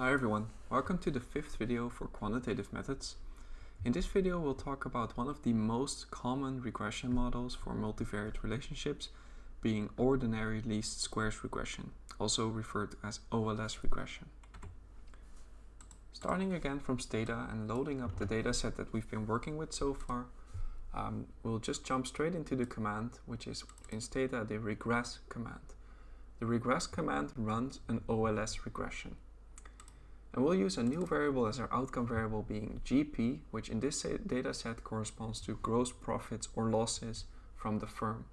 Hi everyone, welcome to the fifth video for quantitative methods. In this video we'll talk about one of the most common regression models for multivariate relationships being ordinary least squares regression, also referred as OLS regression. Starting again from Stata and loading up the dataset that we've been working with so far, um, we'll just jump straight into the command, which is in Stata the regress command. The regress command runs an OLS regression. And we'll use a new variable as our outcome variable being GP, which in this data set corresponds to gross profits or losses from the firm.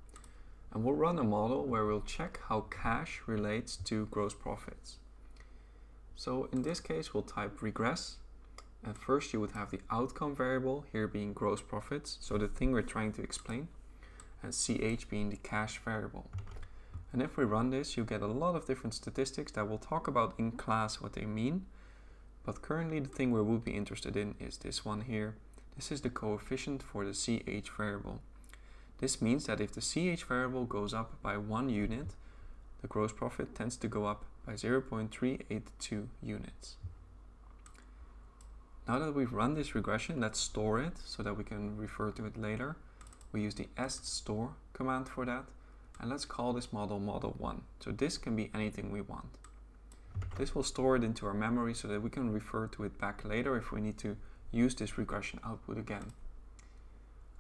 And we'll run a model where we'll check how cash relates to gross profits. So in this case, we'll type regress. And first you would have the outcome variable here being gross profits, so the thing we're trying to explain, and CH being the cash variable. And if we run this, you get a lot of different statistics that we'll talk about in class what they mean. But currently the thing we would be interested in is this one here. This is the coefficient for the CH variable. This means that if the CH variable goes up by one unit, the gross profit tends to go up by 0.382 units. Now that we've run this regression, let's store it so that we can refer to it later. We use the est store command for that. And let's call this model model 1. So this can be anything we want. This will store it into our memory so that we can refer to it back later if we need to use this regression output again.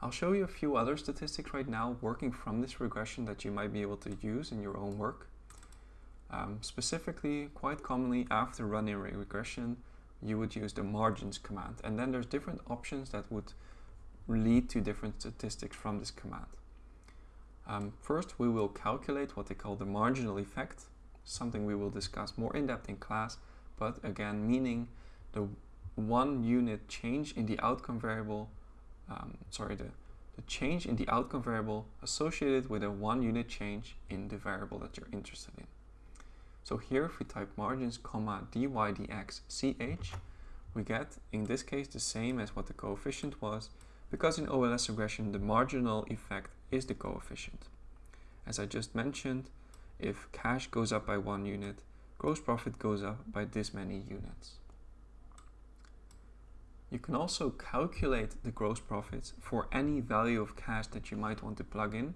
I'll show you a few other statistics right now working from this regression that you might be able to use in your own work. Um, specifically, quite commonly after running a regression, you would use the margins command. And then there's different options that would lead to different statistics from this command. Um, first, we will calculate what they call the marginal effect, something we will discuss more in depth in class, but again, meaning the one unit change in the outcome variable, um, sorry, the, the change in the outcome variable associated with a one unit change in the variable that you're interested in. So here, if we type margins, comma, dy dx ch, we get, in this case, the same as what the coefficient was, because in OLS regression, the marginal effect is the coefficient. As I just mentioned, if cash goes up by one unit, gross profit goes up by this many units. You can also calculate the gross profits for any value of cash that you might want to plug in.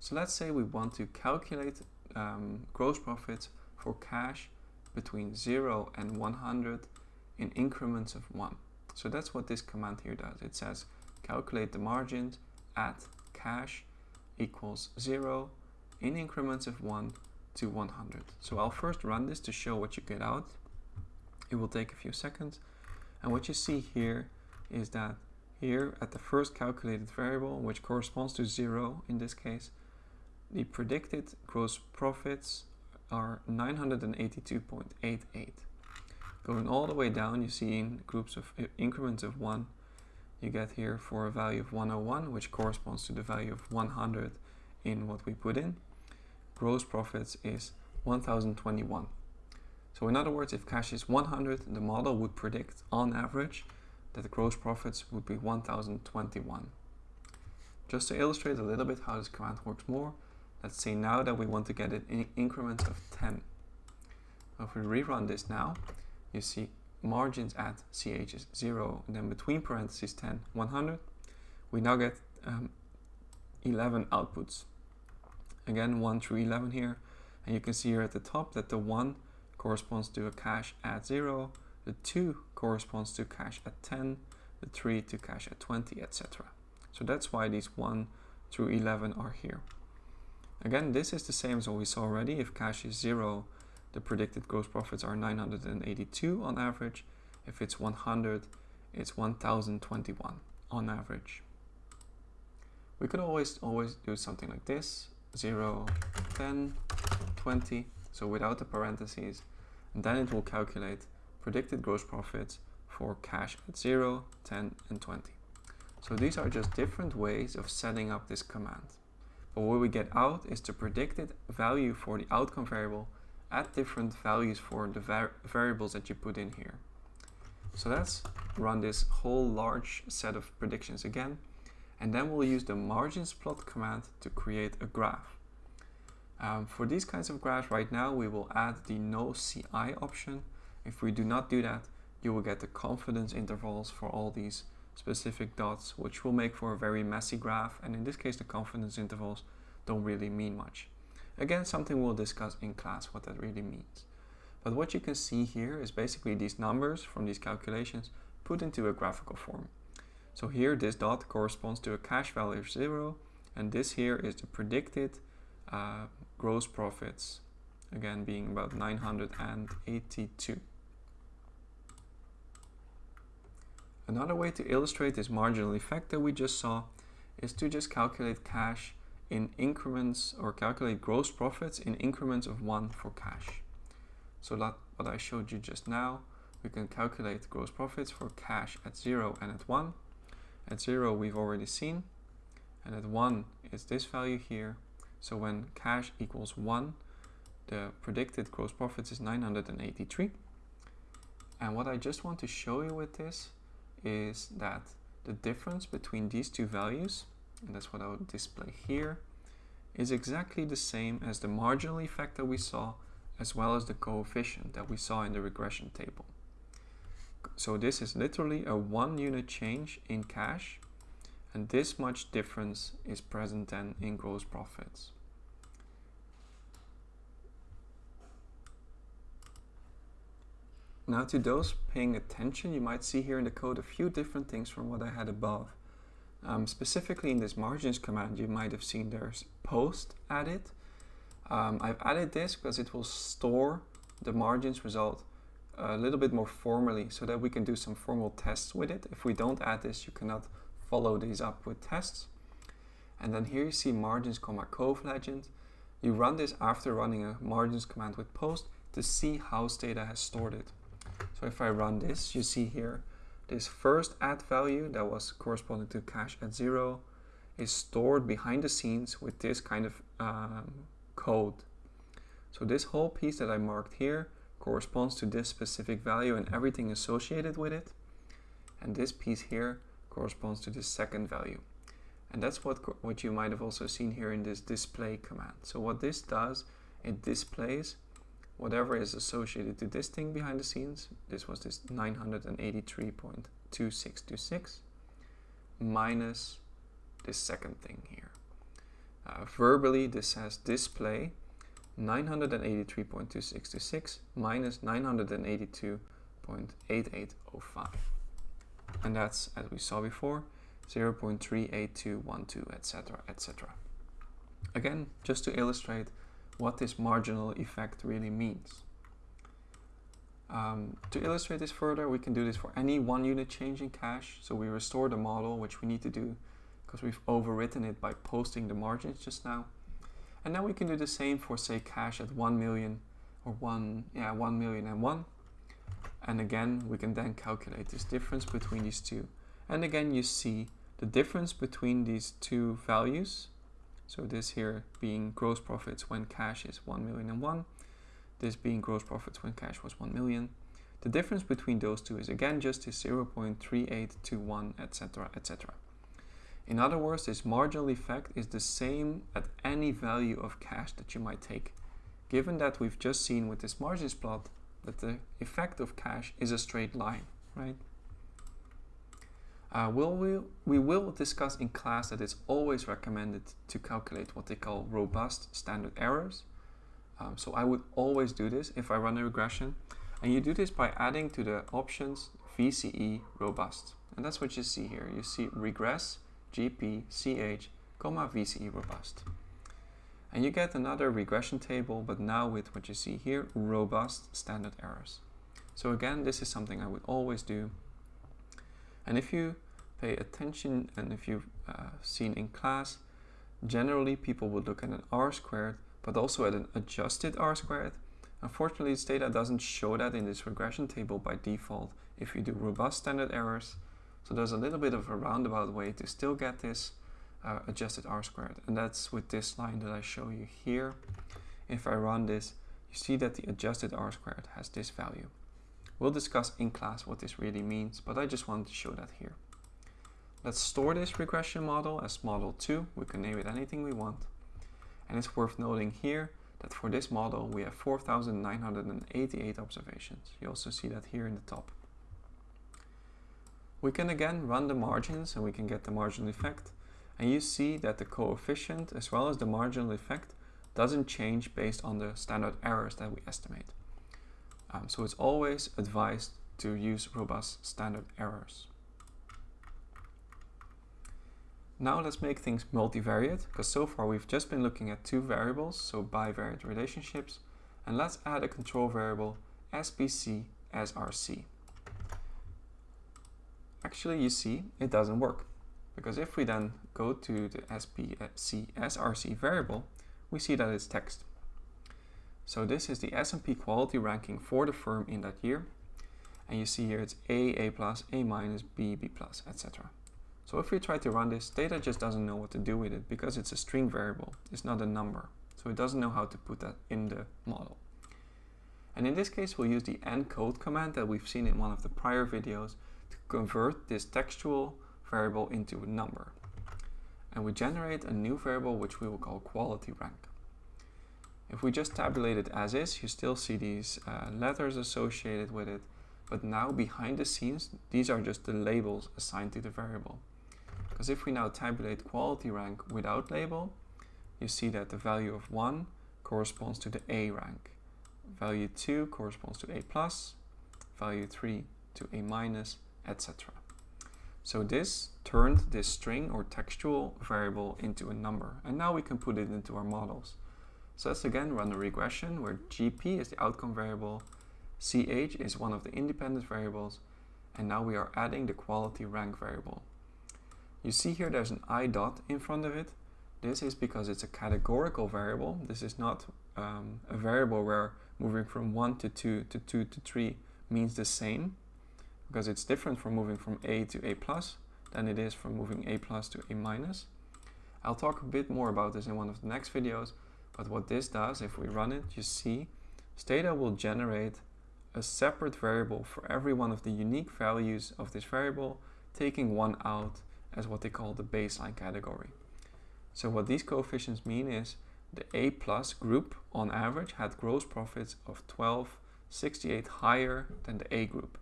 So let's say we want to calculate um, gross profits for cash between 0 and 100 in increments of 1. So that's what this command here does. It says calculate the margins at cash equals 0 in increments of 1 to 100. So I'll first run this to show what you get out. It will take a few seconds. And what you see here is that here at the first calculated variable, which corresponds to 0 in this case, the predicted gross profits are 982.88. Going all the way down, you see in groups of increments of 1, you get here for a value of 101, which corresponds to the value of 100 in what we put in gross profits is 1021. So in other words, if cash is 100, the model would predict on average that the gross profits would be 1021. Just to illustrate a little bit how this command works more, let's say now that we want to get it in increments of 10. If we rerun this now, you see margins at CH is 0 and then between parentheses 10, 100. We now get um, 11 outputs again 1 through 11 here. And you can see here at the top that the 1 corresponds to a cash at 0 the 2 corresponds to cash at 10 the 3 to cash at 20 etc so that's why these 1 through 11 are here. Again this is the same as what we saw already. If cash is 0 the predicted gross profits are 982 on average. If it's 100 it's 1021 on average. We could always always do something like this 0, 10, 20, so without the parentheses, and then it will calculate predicted gross profits for cash at 0, 10, and 20. So these are just different ways of setting up this command. But what we get out is the predicted value for the outcome variable at different values for the var variables that you put in here. So let's run this whole large set of predictions again and then we'll use the margins plot command to create a graph. Um, for these kinds of graphs right now we will add the no CI option. If we do not do that, you will get the confidence intervals for all these specific dots, which will make for a very messy graph. And in this case, the confidence intervals don't really mean much. Again, something we'll discuss in class what that really means. But what you can see here is basically these numbers from these calculations put into a graphical form. So here, this dot corresponds to a cash value of zero, and this here is the predicted uh, gross profits, again being about 982. Another way to illustrate this marginal effect that we just saw is to just calculate cash in increments or calculate gross profits in increments of one for cash. So that what I showed you just now, we can calculate gross profits for cash at zero and at one. At zero we've already seen, and at one is this value here. So when cash equals one, the predicted gross profits is 983. And what I just want to show you with this is that the difference between these two values, and that's what I will display here, is exactly the same as the marginal effect that we saw, as well as the coefficient that we saw in the regression table. So this is literally a one unit change in cash, and this much difference is present then in gross profits. Now to those paying attention, you might see here in the code a few different things from what I had above. Um, specifically in this margins command, you might have seen there's post added. Um, I've added this because it will store the margins result a little bit more formally so that we can do some formal tests with it. If we don't add this, you cannot follow these up with tests. And then here you see margins, comma coeflegend. You run this after running a margins command with post to see how Stata has stored it. So if I run this, you see here, this first add value that was corresponding to cash at zero is stored behind the scenes with this kind of um, code. So this whole piece that I marked here corresponds to this specific value and everything associated with it. And this piece here corresponds to the second value. And that's what, what you might have also seen here in this display command. So what this does, it displays whatever is associated to this thing behind the scenes, this was this 983.2626 minus this second thing here. Uh, verbally, this says display 983.2626 minus 982.8805. And that's, as we saw before, 0.38212, etc., etc. Again, just to illustrate what this marginal effect really means. Um, to illustrate this further, we can do this for any one unit change in cash. So we restore the model, which we need to do because we've overwritten it by posting the margins just now. And then we can do the same for say cash at 1 million or 1, yeah, 1 million and 1. And again, we can then calculate this difference between these two. And again, you see the difference between these two values so this here being gross profits when cash is 1 million and 1. This being gross profits when cash was 1 million. The difference between those two is again just this 0.3821, etc, etc. In other words, this marginal effect is the same at any value of cash that you might take. Given that we've just seen with this margins plot that the effect of cash is a straight line, right? Uh, we'll, we, we will discuss in class that it's always recommended to calculate what they call robust standard errors. Um, so I would always do this if I run a regression. And you do this by adding to the options VCE robust. And that's what you see here. You see regress, GP, CH, comma VCE robust. And you get another regression table, but now with what you see here, robust standard errors. So again, this is something I would always do and if you pay attention and if you've uh, seen in class, generally people would look at an r squared, but also at an adjusted r squared. Unfortunately, this data doesn't show that in this regression table by default if you do robust standard errors. So there's a little bit of a roundabout way to still get this uh, adjusted r squared. And that's with this line that I show you here. If I run this, you see that the adjusted r squared has this value. We'll discuss in class what this really means, but I just wanted to show that here. Let's store this regression model as model 2. We can name it anything we want. And it's worth noting here that for this model we have 4,988 observations. You also see that here in the top. We can again run the margins and we can get the marginal effect. And you see that the coefficient as well as the marginal effect doesn't change based on the standard errors that we estimate. Um, so it's always advised to use robust standard errors. Now let's make things multivariate, because so far we've just been looking at two variables, so bivariate relationships, and let's add a control variable SBC SRC. Actually, you see, it doesn't work, because if we then go to the SBC uh, SRC variable, we see that it's text. So this is the S&P quality ranking for the firm in that year, and you see here it's A, A+, A minus, B, B+, etc. So if we try to run this, Stata just doesn't know what to do with it because it's a string variable. It's not a number. So it doesn't know how to put that in the model. And in this case, we'll use the encode command that we've seen in one of the prior videos to convert this textual variable into a number. And we generate a new variable which we will call quality rank. If we just tabulate it as is, you still see these uh, letters associated with it, but now behind the scenes, these are just the labels assigned to the variable. Because if we now tabulate quality rank without label, you see that the value of 1 corresponds to the A rank. Value 2 corresponds to A+, plus, value 3 to A-, minus, etc. So this turned this string or textual variable into a number. And now we can put it into our models. So let's again run a regression where GP is the outcome variable, CH is one of the independent variables, and now we are adding the quality rank variable. You see here there's an i dot in front of it. This is because it's a categorical variable. This is not um, a variable where moving from 1 to 2 to 2 to 3 means the same because it's different from moving from A to A plus than it is from moving A plus to A minus. I'll talk a bit more about this in one of the next videos, but what this does, if we run it, you see Stata will generate a separate variable for every one of the unique values of this variable, taking one out as what they call the baseline category. So what these coefficients mean is the A plus group on average had gross profits of 1268 higher than the A group.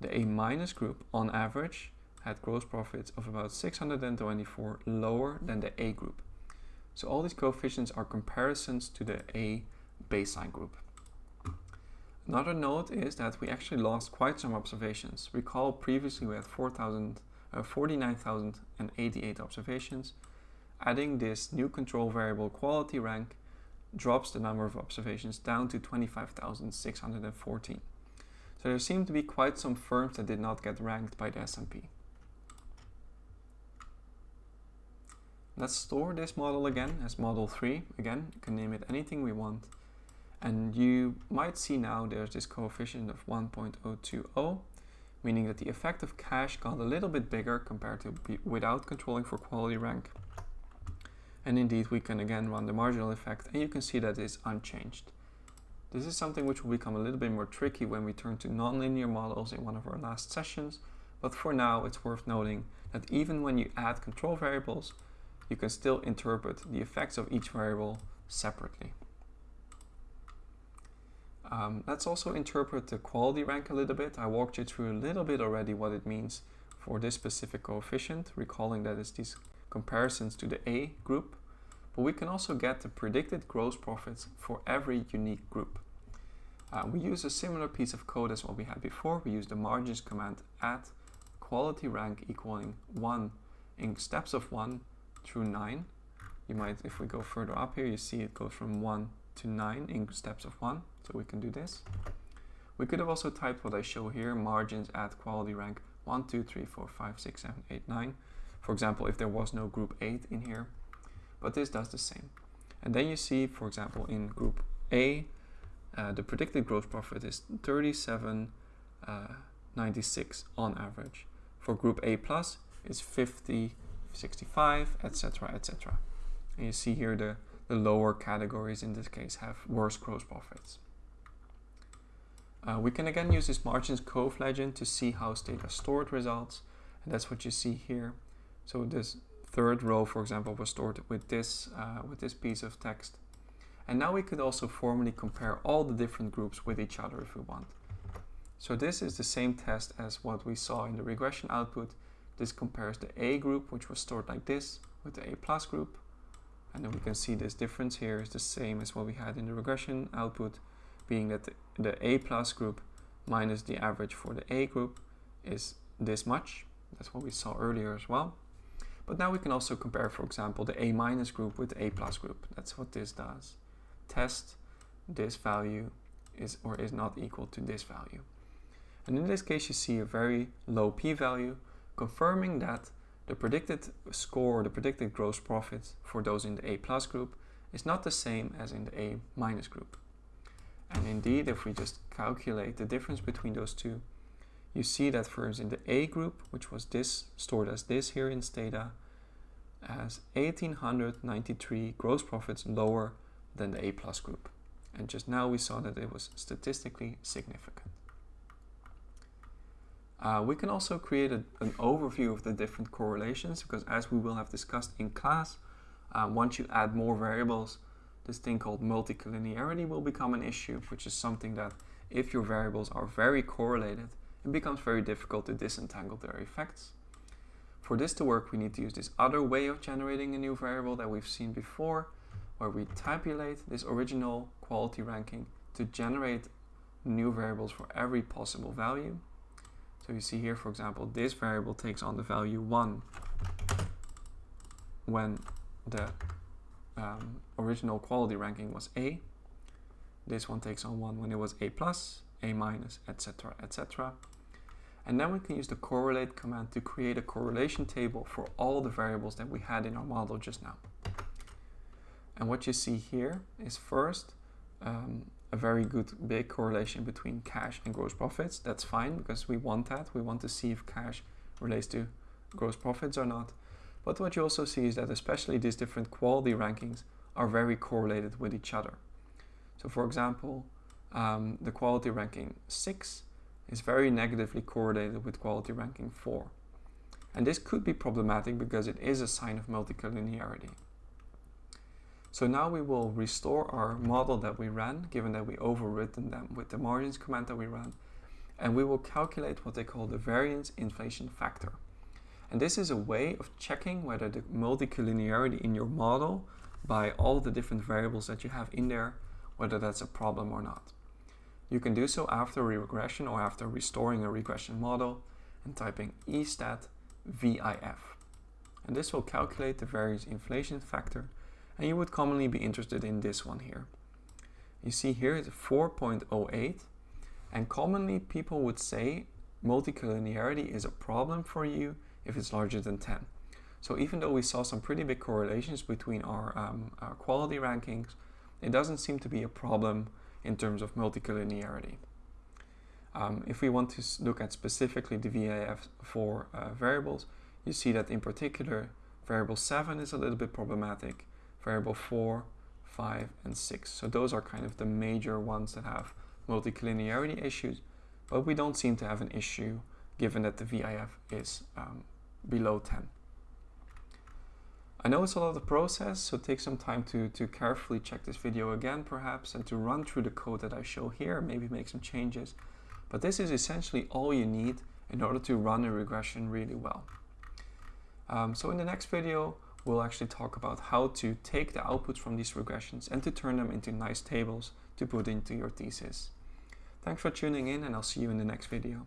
The A minus group on average had gross profits of about 624 lower than the A group. So all these coefficients are comparisons to the A baseline group. Another note is that we actually lost quite some observations. Recall previously we had 4,000 uh, 49,088 observations. Adding this new control variable quality rank drops the number of observations down to 25,614. So there seem to be quite some firms that did not get ranked by the S&P. Let's store this model again as model 3. Again, you can name it anything we want. And you might see now there's this coefficient of 1.020 meaning that the effect of cash got a little bit bigger compared to without controlling for quality rank. And indeed, we can again run the marginal effect and you can see that it's unchanged. This is something which will become a little bit more tricky when we turn to nonlinear models in one of our last sessions, but for now it's worth noting that even when you add control variables, you can still interpret the effects of each variable separately. Um, let's also interpret the quality rank a little bit. I walked you through a little bit already what it means for this specific coefficient, recalling that it's these comparisons to the A group. But we can also get the predicted gross profits for every unique group. Uh, we use a similar piece of code as what we had before. We use the margins command at quality rank equaling 1 in steps of 1 through 9. You might, if we go further up here, you see it goes from 1 to 9 in steps of 1. So we can do this. We could have also typed what I show here, margins at quality rank 1, 2, 3, 4, 5, 6, 7, 8, 9. For example, if there was no group 8 in here. But this does the same. And then you see, for example, in group A, uh, the predicted gross profit is 37.96 uh, on average. For group A plus, it's 50, 65, etc., etc. And you see here the, the lower categories in this case have worse gross profits. Uh, we can again use this margins coeflegend to see how Stata stored results. And that's what you see here. So this third row, for example, was stored with this, uh, with this piece of text. And now we could also formally compare all the different groups with each other if we want. So this is the same test as what we saw in the regression output. This compares the A group, which was stored like this, with the A plus group. And then we can see this difference here is the same as what we had in the regression output, being that the, the A plus group minus the average for the A group is this much. That's what we saw earlier as well. But now we can also compare, for example, the A minus group with the A plus group. That's what this does. Test this value is or is not equal to this value. And in this case, you see a very low p-value, confirming that the predicted score, the predicted gross profit for those in the A plus group is not the same as in the A minus group. And indeed, if we just calculate the difference between those two, you see that first in the A group, which was this stored as this here in Stata, as 1893 gross profits lower than the A plus group. And just now we saw that it was statistically significant. Uh, we can also create a, an overview of the different correlations because as we will have discussed in class, uh, once you add more variables, this thing called multicollinearity will become an issue, which is something that if your variables are very correlated, it becomes very difficult to disentangle their effects. For this to work, we need to use this other way of generating a new variable that we've seen before, where we tabulate this original quality ranking to generate new variables for every possible value. So you see here, for example, this variable takes on the value 1 when the um, original quality ranking was A. This one takes on 1 when it was A+, plus, A-, minus, etc., etc. And then we can use the correlate command to create a correlation table for all the variables that we had in our model just now. And what you see here is first um, a very good big correlation between cash and gross profits. That's fine because we want that. We want to see if cash relates to gross profits or not. But what you also see is that especially these different quality rankings are very correlated with each other. So for example, um, the quality ranking 6 is very negatively correlated with quality ranking 4. And this could be problematic because it is a sign of multicollinearity. So now we will restore our model that we ran, given that we overwritten them with the margins command that we ran, and we will calculate what they call the variance inflation factor. And this is a way of checking whether the multicollinearity in your model by all the different variables that you have in there, whether that's a problem or not. You can do so after regression or after restoring a regression model and typing estat VIF. And this will calculate the variance inflation factor and you would commonly be interested in this one here. You see here it's 4.08 and commonly people would say multicollinearity is a problem for you if it's larger than 10. So even though we saw some pretty big correlations between our, um, our quality rankings, it doesn't seem to be a problem in terms of multicollinearity. Um, if we want to look at specifically the VIF for uh, variables, you see that in particular variable 7 is a little bit problematic variable 4, 5, and 6. So those are kind of the major ones that have multicollinearity issues, but we don't seem to have an issue given that the VIF is um, below 10. I know it's a lot of process, so take some time to, to carefully check this video again perhaps and to run through the code that I show here, maybe make some changes. But this is essentially all you need in order to run a regression really well. Um, so in the next video, we'll actually talk about how to take the outputs from these regressions and to turn them into nice tables to put into your thesis. Thanks for tuning in and I'll see you in the next video.